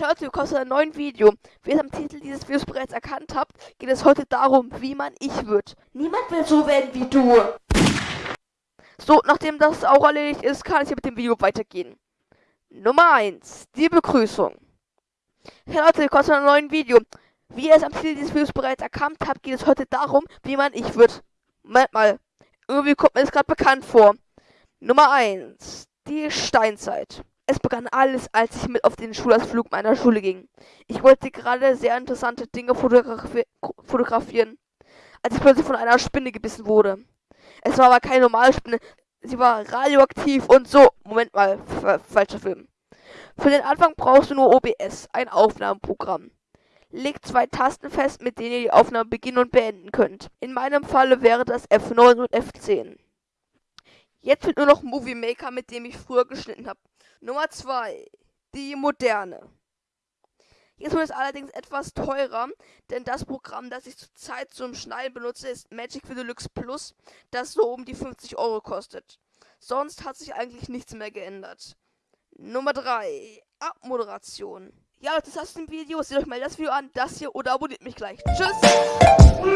Leute, willkommen zu einem neuen Video. Wie ihr am Titel dieses Videos bereits erkannt habt, geht es heute darum, wie man ich wird. Niemand will so werden wie du. So, nachdem das auch erledigt ist, kann es hier mit dem Video weitergehen. Nummer 1. Die Begrüßung. Hey Leute, willkommen zu einem neuen Video. Wie ihr es am Titel dieses Videos bereits erkannt habt, geht es heute darum, wie man ich wird. Moment mal. Irgendwie kommt mir das gerade bekannt vor. Nummer 1. Die Steinzeit. Es begann alles, als ich mit auf den Schulausflug meiner Schule ging. Ich wollte gerade sehr interessante Dinge fotografi fotografieren, als ich plötzlich von einer Spinne gebissen wurde. Es war aber keine normale Spinne, sie war radioaktiv und so. Moment mal, falscher Film. Für den Anfang brauchst du nur OBS, ein Aufnahmeprogramm. Leg zwei Tasten fest, mit denen ihr die Aufnahme beginnen und beenden könnt. In meinem Falle wäre das F9 und F10. Jetzt fehlt nur noch Movie Maker, mit dem ich früher geschnitten habe. Nummer 2. Die moderne. Jetzt wird es allerdings etwas teurer, denn das Programm, das ich zurzeit zum Schneiden benutze, ist Magic Video Deluxe Plus, das so um die 50 Euro kostet. Sonst hat sich eigentlich nichts mehr geändert. Nummer 3. Abmoderation. Ja, das war's im Video. Seht euch mal das Video an, das hier oder abonniert mich gleich. Tschüss!